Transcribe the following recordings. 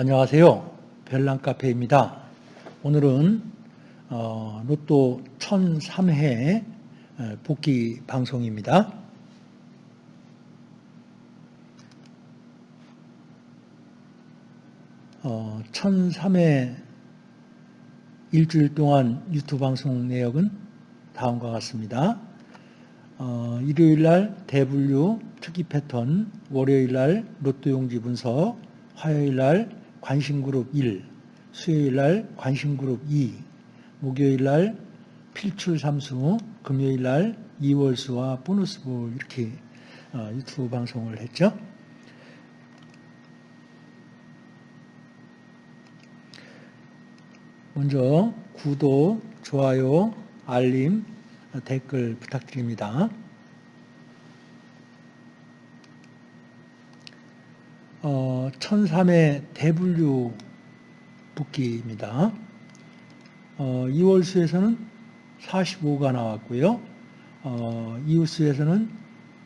안녕하세요. 별난 카페입니다. 오늘은 어, 로또 1003회 복귀 방송입니다. 어, 1003회 일주일 동안 유튜브 방송 내역은 다음과 같습니다. 어, 일요일 날 대분류 특이 패턴, 월요일 날 로또 용지 분석, 화요일 날 관심그룹 1, 수요일 날 관심그룹 2, 목요일 날 필출 삼수, 금요일 날 2월수와 보너스볼 이렇게 어, 유튜브 방송을 했죠. 먼저 구독, 좋아요, 알림, 댓글 부탁드립니다. 어, 1003의 대분류 붓기입니다. 어, 2월 수에서는 45가 나왔고요. 어, 이웃수에서는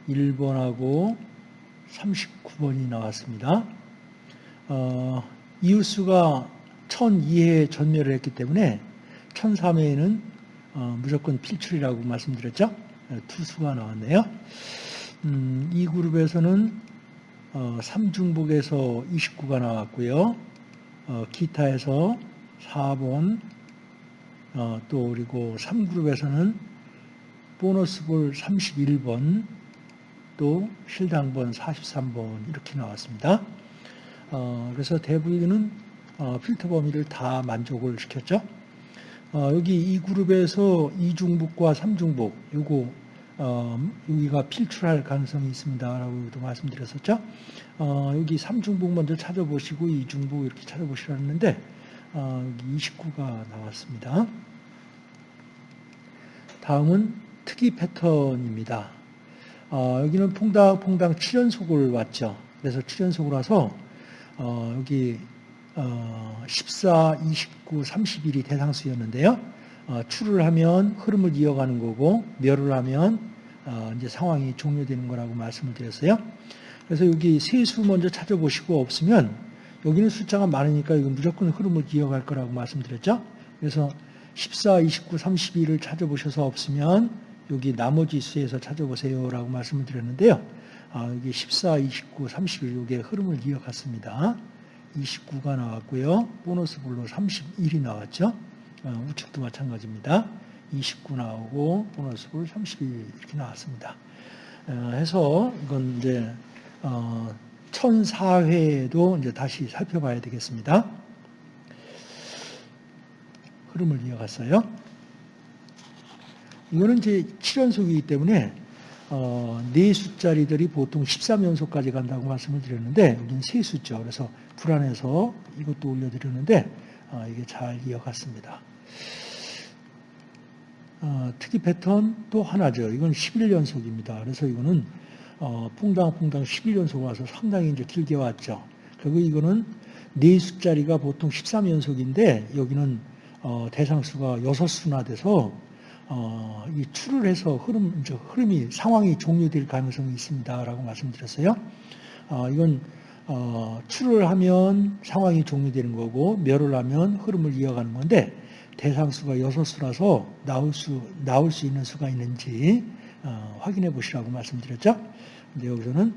1번하고 39번이 나왔습니다. 어, 이웃수가 1002회 전멸을 했기 때문에 1003회에는 어, 무조건 필출이라고 말씀드렸죠. 네, 투수가 나왔네요. 음, 이 그룹에서는 어, 삼중북에서 29가 나왔고요. 어, 기타에서 4번, 어, 또 그리고 3그룹에서는 보너스볼 31번, 또 실당번 43번 이렇게 나왔습니다. 어, 그래서 대부분은 어, 필터 범위를 다 만족을 시켰죠. 어, 여기 이 그룹에서 이중북과 삼중북 요거 어, 여기가 필출할 가능성이 있습니다라고도 말씀드렸었죠. 어, 여기 3중북 먼저 찾아보시고 2중북 이렇게 찾아보시라는데 어, 여기 29가 나왔습니다. 다음은 특이 패턴입니다. 어, 여기는 퐁당퐁당 7연속을 왔죠. 그래서 7연속을 와서 어, 여기 14, 29, 31이 대상수였는데요. 어, 출을 하면 흐름을 이어가는 거고 멸을 하면 어, 이제 상황이 종료되는 거라고 말씀을 드렸어요. 그래서 여기 세수 먼저 찾아보시고 없으면 여기는 숫자가 많으니까 이건 무조건 흐름을 이어갈 거라고 말씀드렸죠. 그래서 14, 29, 32를 찾아보셔서 없으면 여기 나머지 수에서 찾아보세요라고 말씀을 드렸는데요. 아, 여기 14, 29, 31 여기에 흐름을 이어갔습니다. 29가 나왔고요. 보너스 볼로 31이 나왔죠. 어, 우측도 마찬가지입니다. 29 나오고 보너스 볼32 이렇게 나왔습니다. 어, 해서 이건 이제 어, 1004회에도 이제 다시 살펴봐야 되겠습니다. 흐름을 이어갔어요. 이거는 이제 7연속이기 때문에 어, 네 숫자리들이 보통 13연속까지 간다고 말씀을 드렸는데 여기는 세 숫자 그래서 불안해서 이것도 올려드렸는데 어, 이게 잘 이어갔습니다. 어, 특이 패턴 또 하나죠. 이건 11연속입니다. 그래서 이거는 어, 퐁당퐁당 11연속 와서 상당히 이제 길게 왔죠. 그리고 이거는 네 숫자리가 보통 13연속인데 여기는 어, 대상수가 6수나 돼서 어, 이 출을 해서 흐름, 이제 흐름이 상황이 종료될 가능성이 있습니다라고 말씀드렸어요. 어, 이건 어, 출을 하면 상황이 종료되는 거고 멸을 하면 흐름을 이어가는 건데 대상수가 6수라서 나올 수, 나올 수 있는 수가 있는지 어, 확인해 보시라고 말씀드렸죠. 근데 여기서는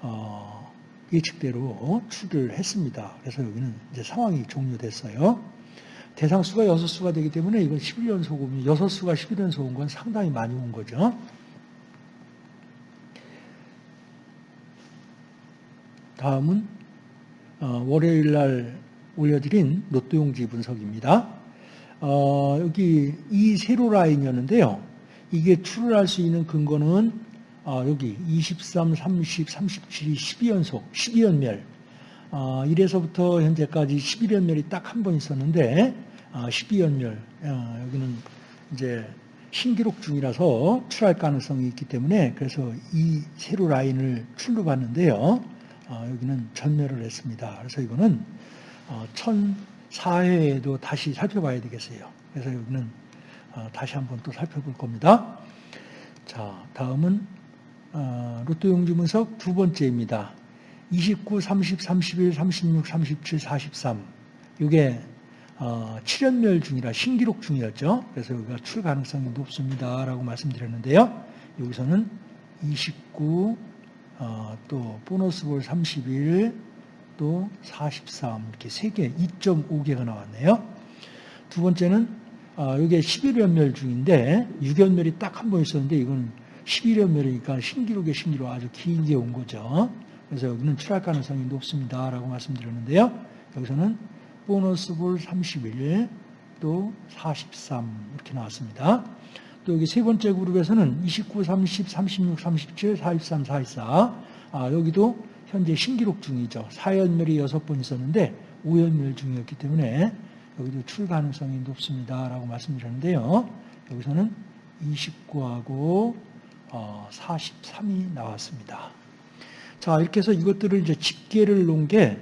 어, 예측대로 출을 했습니다. 그래서 여기는 이제 상황이 종료됐어요. 대상수가 6수가 되기 때문에 이건 11연속 오면 6수가 11연속 온 건 상당히 많이 온 거죠. 다음은 어, 월요일 날 올려드린 로또 용지 분석입니다. 어, 여기 이 세로 라인이었는데요. 이게 출을 할수 있는 근거는 어, 여기 23, 30, 37이 12연속, 12연멸. 어, 이래서부터 현재까지 11연멸이 딱 한 번 있었는데 어, 12연멸. 어, 여기는 이제 신기록 중이라서 출할 가능성이 있기 때문에 그래서 이 세로 라인을 출로 봤는데요. 어, 여기는 전멸을 했습니다. 그래서 이거는 어, 4회에도 다시 살펴봐야 되겠어요. 그래서 여기는 어, 다시 한번 또 살펴볼 겁니다. 자, 다음은 어, 로또 용지 분석 두 번째입니다. 29, 30, 31, 36, 37, 43. 이게 어, 7연멸 중이라 신기록 중이었죠. 그래서 여기가 출 가능성이 높습니다라고 말씀드렸는데요. 여기서는 29, 어, 또 보너스 볼 31, 또 43, 이렇게 3개, 2.5개가 나왔네요. 두 번째는, 어, 이게 11연멸 중인데, 6연멸이 딱 한 번 있었는데, 이건 11연멸이니까 신기록의 신기록 아주 길게 온 거죠. 그래서 여기는 출할 가능성이 높습니다 라고 말씀드렸는데요. 여기서는 보너스 볼 31, 또 43, 이렇게 나왔습니다. 또 여기 세 번째 그룹에서는 29, 30, 36, 37, 43, 44. 아, 여기도 현재 신기록 중이죠. 4연멸이 6번 있었는데 5연멸 중이었기 때문에 여기도 출 가능성이 높습니다. 라고 말씀드렸는데요. 여기서는 29하고 43이 나왔습니다. 자, 이렇게 해서 이것들을 이제 집계를 놓은 게,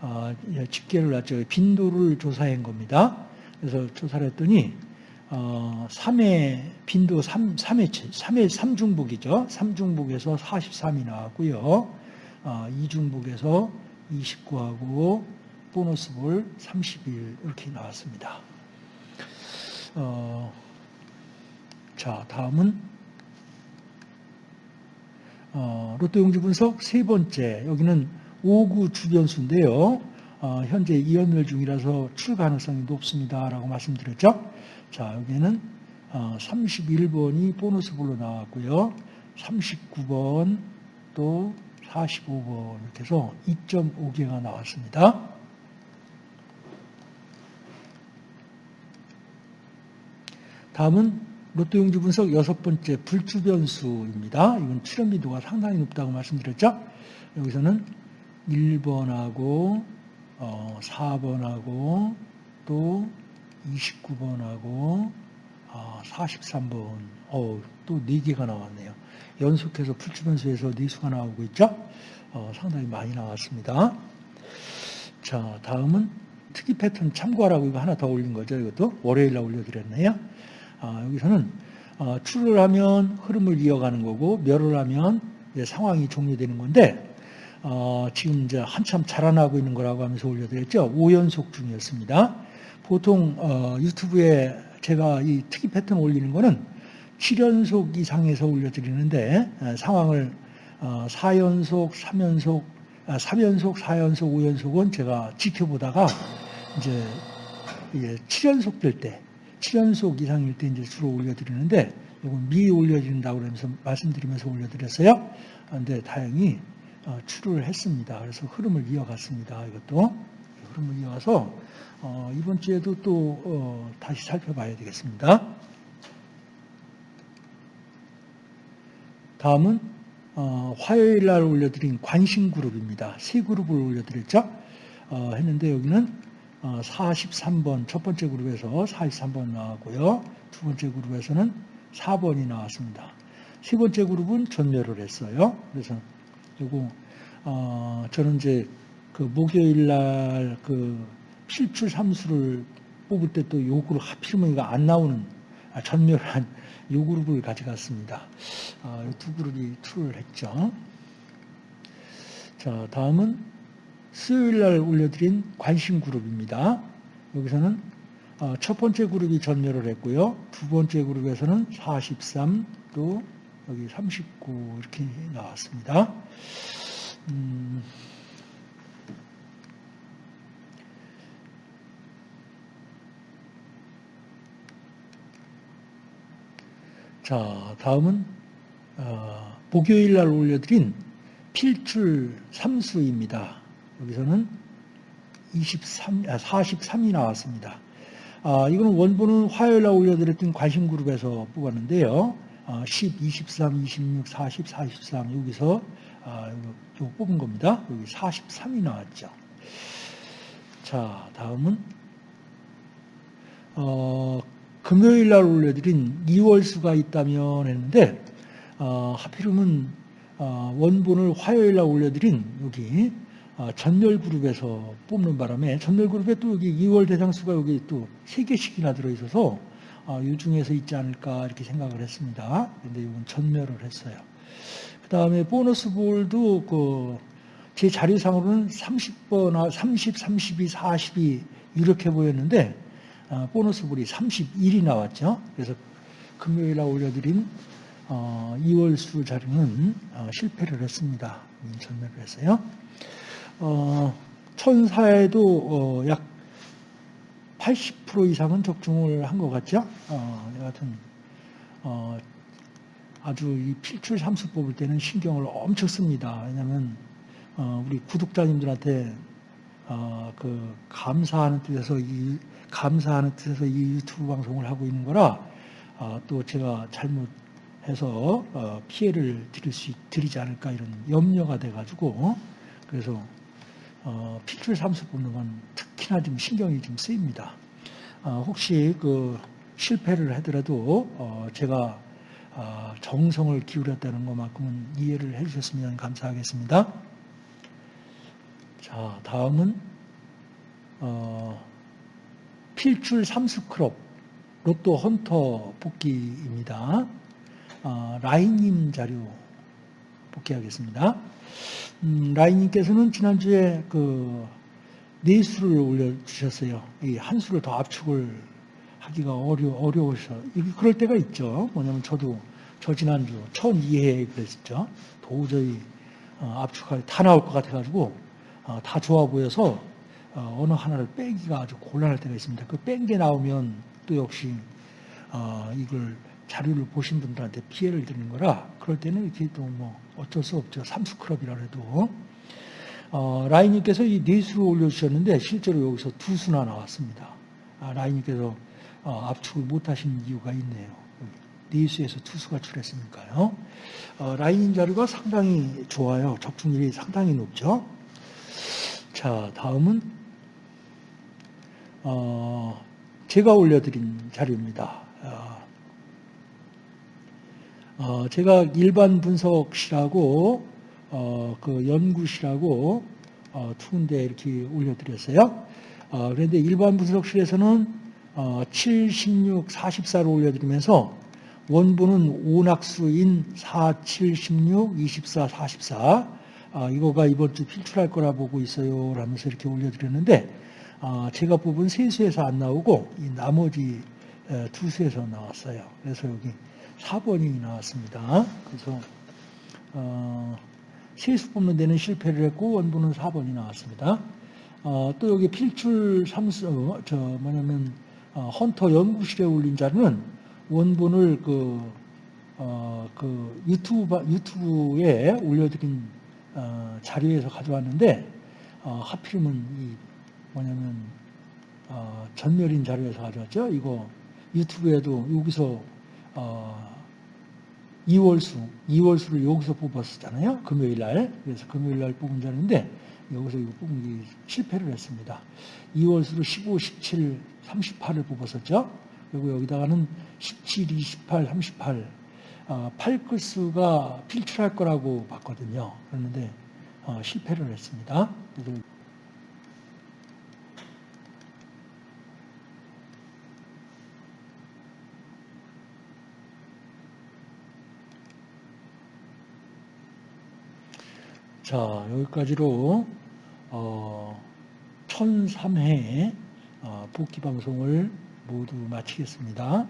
어, 집계를 놨죠. 빈도를 조사한 겁니다. 그래서 조사를 했더니, 어, 3회, 빈도 3, 3회, 3회 3중복이죠. 3중복에서 43이 나왔고요. 어, 2중복에서 29하고 보너스 볼 31 이렇게 나왔습니다. 어, 자, 다음은 어, 로또 용지 분석 세 번째 여기는 5구 주변수인데요. 어, 현재 이연멸 중이라서 출 가능성이 높습니다 라고 말씀드렸죠. 자, 여기는 31번이 어, 보너스 볼로 나왔고요. 39번 또 45번 이렇게 해서 2.5개가 나왔습니다. 다음은 로또 용지 분석 여섯 번째 불주변수입니다. 이건 출현 빈도가 상당히 높다고 말씀드렸죠. 여기서는 1번하고 4번하고 어, 또 29번하고 43번, 아, 어, 또 4개가 나왔네요. 연속해서 풀주변수에서 4수가 나오고 있죠. 어, 상당히 많이 나왔습니다. 자, 다음은 특이 패턴 참고하라고 이거 하나 더 올린 거죠. 이것도 월요일 날 올려드렸네요. 아, 여기서는 어, 출을 하면 흐름을 이어가는 거고 멸을 하면 상황이 종료되는 건데 어, 지금 이제 한참 자라나고 있는 거라고 하면서 올려드렸죠. 5연속 중이었습니다. 보통 어, 유튜브에 제가 이 특이 패턴 올리는 거는 7연속 이상에서 올려드리는데 어, 상황을 어, 4연속, 3연속, 아, 3연속, 4연속, 5연속은 제가 지켜보다가 이제 7연속 될 때, 7연속 이상일 때 이제 주로 올려드리는데 이건 미 올려드린다고 그러면서 말씀드리면서 올려드렸어요. 그런데 다행히 어, 출을 했습니다. 그래서 흐름을 이어갔습니다. 이것도 흐름을 이어가서 어, 이번 주에도 또 어, 다시 살펴봐야 되겠습니다. 다음은 어, 화요일 날 올려드린 관심 그룹입니다. 세 그룹을 올려드렸죠. 어, 했는데 여기는 어, 43번 첫 번째 그룹에서 43번 나왔고요. 두 번째 그룹에서는 4번이 나왔습니다. 세 번째 그룹은 전멸을 했어요. 그래서 요거 어, 저는 이제 그 목요일 날 그 필출 삼수를 뽑을 때 또요 그룹 하필이면 이거 안 나오는 아, 전멸한 요 그룹을 가져갔습니다. 아, 두 그룹이 출을 했죠. 자, 다음은 수요일 날 올려드린 관심 그룹입니다. 여기서는 어, 첫 번째 그룹이 전멸을 했고요. 두 번째 그룹에서는 43, 또 여기 39 이렇게 나왔습니다. 음, 자, 다음은 어, 목요일 날 올려드린 필출 3수입니다. 여기서는 23, 아, 43이 나왔습니다. 아, 이거는 원본은 화요일 날 올려드렸던 관심그룹에서 뽑았는데요. 아, 10, 23, 26, 40, 43 여기서 아, 이거 뽑은 겁니다. 여기 43이 나왔죠. 자, 다음은 어, 금요일 날 올려드린 2월 수가 있다면 했는데 어, 하필이면 어, 원본을 화요일 날 올려드린 여기 어, 전멸 그룹에서 뽑는 바람에 전멸 그룹에 또 여기 2월 대상 수가 여기 또 3개씩이나 들어있어서 어, 이 중에서 있지 않을까 이렇게 생각을 했습니다. 근데 이건 전멸을 했어요. 그 다음에 보너스 볼도 그 제 자료상으로는 30번, 30, 32, 40이 이렇게 보였는데 어, 보너스 볼이 31이 나왔죠. 그래서 금요일에 올려드린 어, 2월 수 자료는 어, 실패를 했습니다. 음, 전멸을 했어요. 어, 천사에도 어, 약80% 이상은 적중을 한 것 같죠. 어, 여하튼 어, 아주 이 필출 삼수 뽑을 때는 신경을 엄청 씁니다. 왜냐하면 어, 우리 구독자님들한테 어, 그 감사하는 뜻에서 이 감사하는 뜻에서 이 유튜브 방송을 하고 있는 거라 어, 또 제가 잘못해서 어, 피해를 드릴 수 있- 드리지 않을까 이런 염려가 돼가지고 그래서 어, 필출 삼수 뽑는 건 특히나 좀 신경이 좀 쓰입니다. 어, 혹시 그 실패를 하더라도 어, 제가 어, 정성을 기울였다는 것만큼은 이해를 해주셨으면 감사하겠습니다. 자, 다음은 어, 필출 삼수크롭 로또 헌터 복귀입니다. 어, 라인님 자료 복귀하겠습니다. 음, 라인님께서는 지난주에 그 네수를 올려주셨어요. 이 한 수를 더 압축을 하기가 어려, 어려워서. 그럴 때가 있죠. 뭐냐면 저도 저 지난주 1002회 그랬었죠. 도저히 어, 압축할 다 나올 것 같아가지고 어, 다 좋아 보여서 어, 어느 하나를 빼기가 아주 곤란할 때가 있습니다. 그 뺀 게 나오면 또 역시 어, 이걸 자료를 보신 분들한테 피해를 드리는 거라 그럴 때는 이렇게 또 뭐 어쩔 수 없죠. 삼수클럽이라 해도 어, 라인님께서 이 네 수를 올려주셨는데 실제로 여기서 두 수나 나왔습니다. 아, 라인님께서 어, 압축을 못하신 이유가 있네요. 네 수에서 두 수가 출했으니까요. 어, 라인님 자료가 상당히 좋아요. 적중률이 상당히 높죠. 자, 다음은 어, 제가 올려드린 자료입니다. 어, 어, 제가 일반 분석실하고 어, 그 연구실하고 어, 두 군데 이렇게 올려드렸어요. 어, 그런데 일반 분석실에서는 어, 7, 16, 44를 올려드리면서 원본은 오낙수인 4, 7, 16, 24, 44 아, 이거가 이번 주 필출할 거라 보고 있어요 라면서 이렇게 올려드렸는데 아, 제가 뽑은 세 수에서 안 나오고 이 나머지 에, 두 수에서 나왔어요. 그래서 여기 4번이 나왔습니다. 그래서 어, 세수 뽑는 데는 실패를 했고 원본은 4번이 나왔습니다. 어, 또 여기 필출 삼수 저 뭐냐면 어, 헌터 연구실에 올린 자료는 원본을 그, 어, 그 유튜브 유튜브에 올려드린 어, 자료에서 가져왔는데 어, 하필이면 이 뭐냐면 어, 전멸인 자료에서 가져왔죠. 이거 유튜브에도 여기서 어, 2월수, 2월수를 여기서 뽑았었잖아요. 금요일 날. 그래서 금요일 날 뽑은 자료인데 여기서 이거 뽑은 게 실패를 했습니다. 2월수로 15, 17, 38을 뽑았었죠. 그리고 여기다가는 17, 28, 38, 어, 8글수가 필출할 거라고 봤거든요. 그런데 어, 실패를 했습니다. 자, 여기까지로 어, 1003회 어, 복귀 방송을 모두 마치겠습니다.